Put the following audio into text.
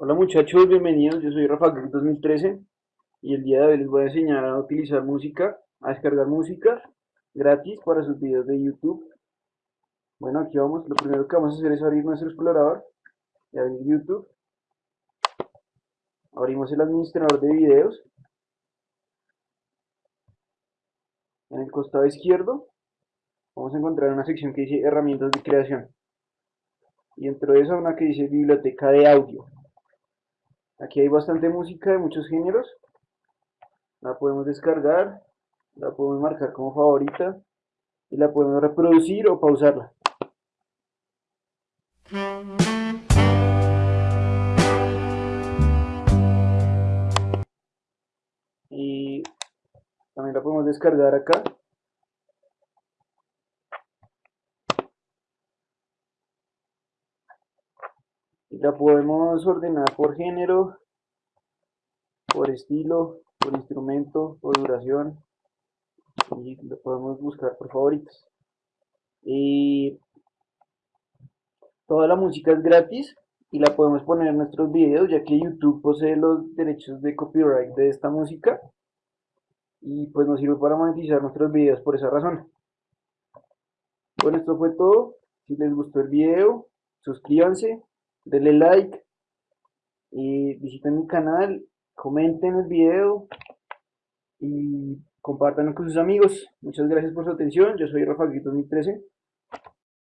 Hola muchachos, bienvenidos, yo soy Rafa 2013 y el día de hoy les voy a enseñar a utilizar música, a descargar música gratis para sus videos de YouTube. Bueno, aquí vamos, lo primero que vamos a hacer es abrir nuestro explorador y abrir YouTube. Abrimos el administrador de videos. En el costado izquierdo vamos a encontrar una sección que dice herramientas de creación y dentro de esa una que dice biblioteca de audio aquí hay bastante música de muchos géneros. La podemos descargar la podemos marcar como favorita y la podemos reproducir o pausarla. Y también la podemos descargar acá la podemos ordenar por género, por estilo, por instrumento, por duración y lo podemos buscar por favoritos. Y toda la música es gratis y la podemos poner en nuestros videos ya que YouTube posee los derechos de copyright de esta música y pues nos sirve para monetizar nuestros videos por esa razón. Bueno, esto fue todo. Si les gustó el video, suscríbanse, denle like y visiten mi canal, comenten el video y compartan con sus amigos. Muchas gracias por su atención. Yo soy Rafa 2013.